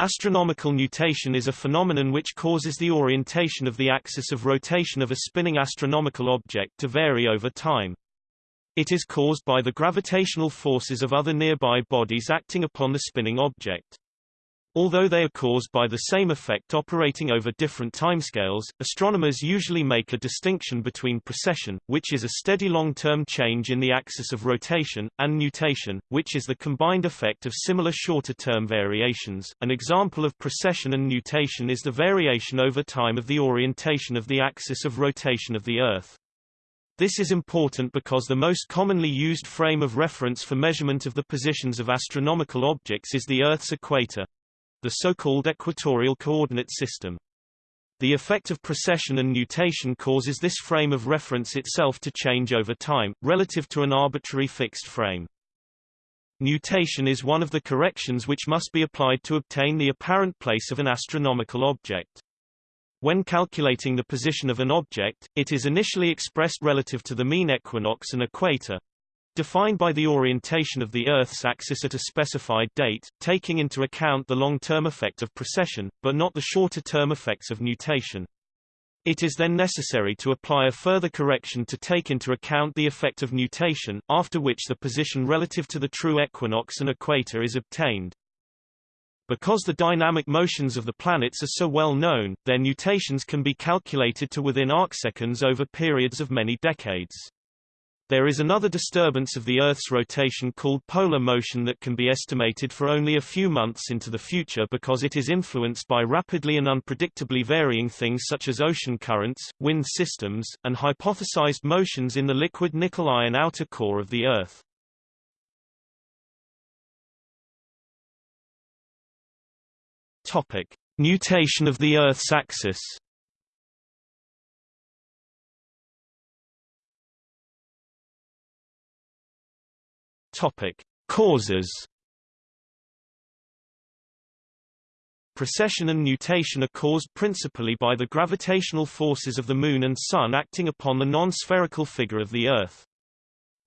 Astronomical nutation is a phenomenon which causes the orientation of the axis of rotation of a spinning astronomical object to vary over time. It is caused by the gravitational forces of other nearby bodies acting upon the spinning object. Although they are caused by the same effect operating over different timescales, astronomers usually make a distinction between precession, which is a steady long-term change in the axis of rotation, and nutation, which is the combined effect of similar shorter-term variations. An example of precession and nutation is the variation over time of the orientation of the axis of rotation of the Earth. This is important because the most commonly used frame of reference for measurement of the positions of astronomical objects is the Earth's equator the so-called equatorial coordinate system. The effect of precession and nutation causes this frame of reference itself to change over time, relative to an arbitrary fixed frame. Nutation is one of the corrections which must be applied to obtain the apparent place of an astronomical object. When calculating the position of an object, it is initially expressed relative to the mean equinox and equator, defined by the orientation of the Earth's axis at a specified date, taking into account the long-term effect of precession, but not the shorter-term effects of nutation. It is then necessary to apply a further correction to take into account the effect of nutation, after which the position relative to the true equinox and equator is obtained. Because the dynamic motions of the planets are so well known, their nutations can be calculated to within arcseconds over periods of many decades. There is another disturbance of the Earth's rotation called polar motion that can be estimated for only a few months into the future because it is influenced by rapidly and unpredictably varying things such as ocean currents, wind systems, and hypothesized motions in the liquid nickel-iron outer core of the Earth. Topic: Nutation of the Earth's axis. Topic: Causes. Precession and nutation are caused principally by the gravitational forces of the Moon and Sun acting upon the non-spherical figure of the Earth.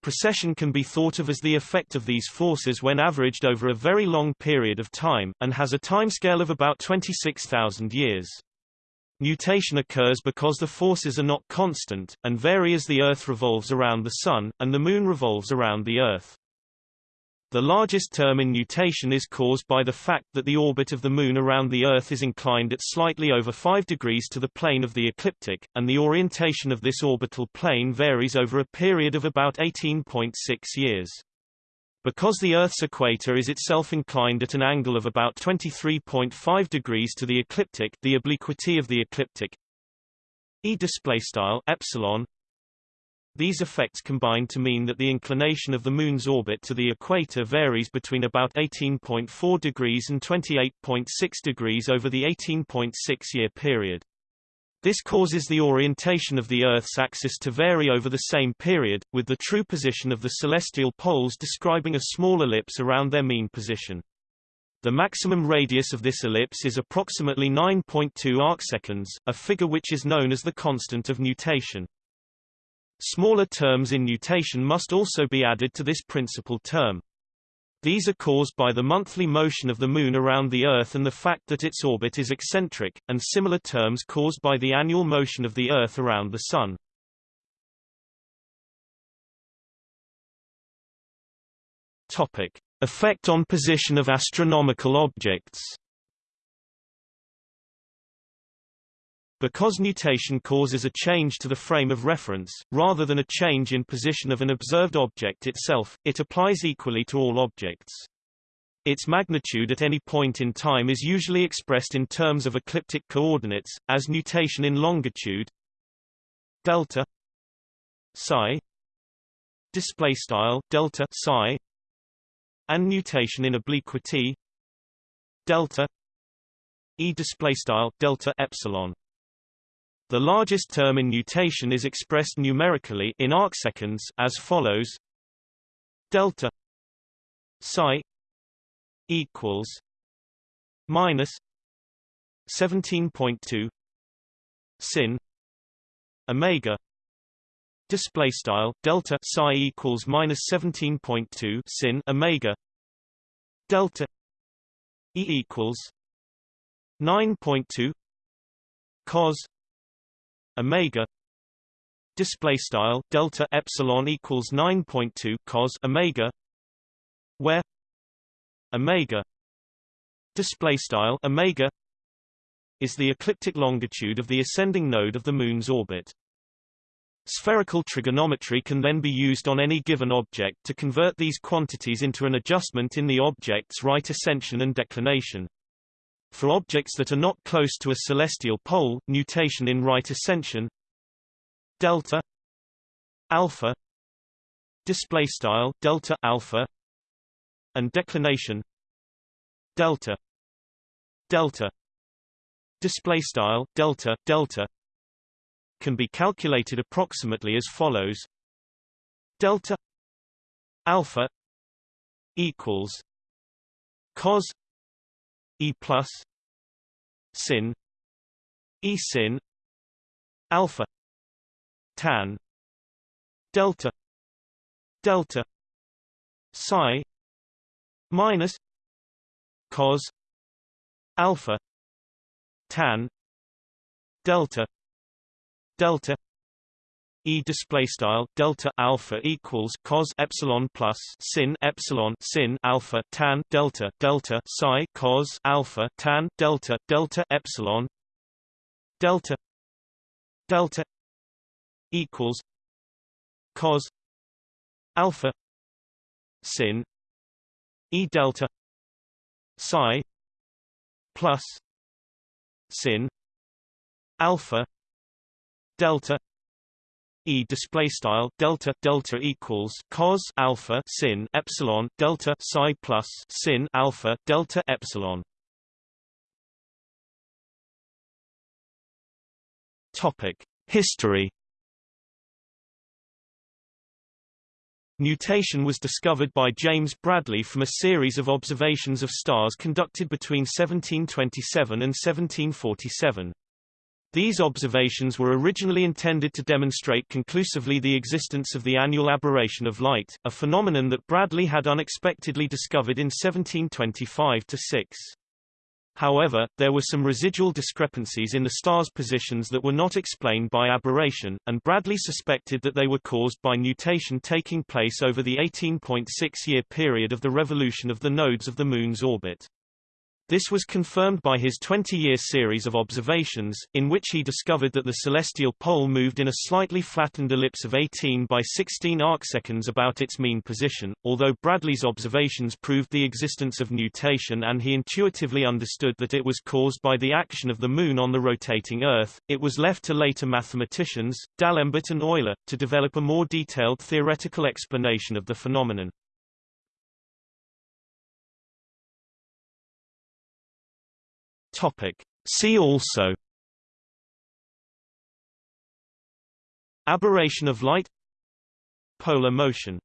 Precession can be thought of as the effect of these forces when averaged over a very long period of time, and has a timescale of about 26,000 years. Nutation occurs because the forces are not constant, and vary as the Earth revolves around the Sun, and the Moon revolves around the Earth. The largest term in nutation is caused by the fact that the orbit of the Moon around the Earth is inclined at slightly over 5 degrees to the plane of the ecliptic, and the orientation of this orbital plane varies over a period of about 18.6 years. Because the Earth's equator is itself inclined at an angle of about 23.5 degrees to the ecliptic the obliquity of the ecliptic e display style epsilon these effects combine to mean that the inclination of the Moon's orbit to the equator varies between about 18.4 degrees and 28.6 degrees over the 18.6-year period. This causes the orientation of the Earth's axis to vary over the same period, with the true position of the celestial poles describing a small ellipse around their mean position. The maximum radius of this ellipse is approximately 9.2 arcseconds, a figure which is known as the constant of nutation. Smaller terms in nutation must also be added to this principal term. These are caused by the monthly motion of the Moon around the Earth and the fact that its orbit is eccentric, and similar terms caused by the annual motion of the Earth around the Sun. Topic. Effect on position of astronomical objects Because nutation causes a change to the frame of reference, rather than a change in position of an observed object itself, it applies equally to all objects. Its magnitude at any point in time is usually expressed in terms of ecliptic coordinates, as nutation in longitude delta psi display style delta psi and nutation in obliquity delta e display style delta epsilon the largest term in nutation is expressed numerically in arcseconds as follows: delta psi equals minus 17.2 sin omega display style delta psi equals minus 17.2 sin omega delta e equals 9.2 cos omega display style delta epsilon equals 9.2 cos omega where omega display style omega is the ecliptic longitude of the ascending node of the moon's orbit Spherical trigonometry can then be used on any given object to convert these quantities into an adjustment in the object's right ascension and declination. For objects that are not close to a celestial pole, nutation in right ascension delta alpha display style delta alpha and declination delta delta display style delta delta can be calculated approximately as follows. Delta alpha equals cos e plus sin e sin alpha tan delta delta psi minus cos alpha tan delta delta E display style delta alpha equals cos epsilon plus sin epsilon sin alpha tan delta delta psi cos alpha tan delta delta epsilon delta delta equals cos alpha sin e delta psi plus sin alpha delta E display style delta delta equals cos alpha sin epsilon delta psi plus sin alpha delta epsilon. Topic: History Nutation was discovered by James Bradley from a series of observations of stars conducted between 1727 and 1747. These observations were originally intended to demonstrate conclusively the existence of the annual aberration of light, a phenomenon that Bradley had unexpectedly discovered in 1725-6. However, there were some residual discrepancies in the star's positions that were not explained by aberration, and Bradley suspected that they were caused by nutation taking place over the 18.6-year period of the revolution of the nodes of the Moon's orbit. This was confirmed by his 20-year series of observations, in which he discovered that the celestial pole moved in a slightly flattened ellipse of 18 by 16 arcseconds about its mean position. Although Bradley's observations proved the existence of nutation and he intuitively understood that it was caused by the action of the Moon on the rotating Earth, it was left to later mathematicians, D'Alembert and Euler, to develop a more detailed theoretical explanation of the phenomenon. Topic. See also Aberration of light Polar motion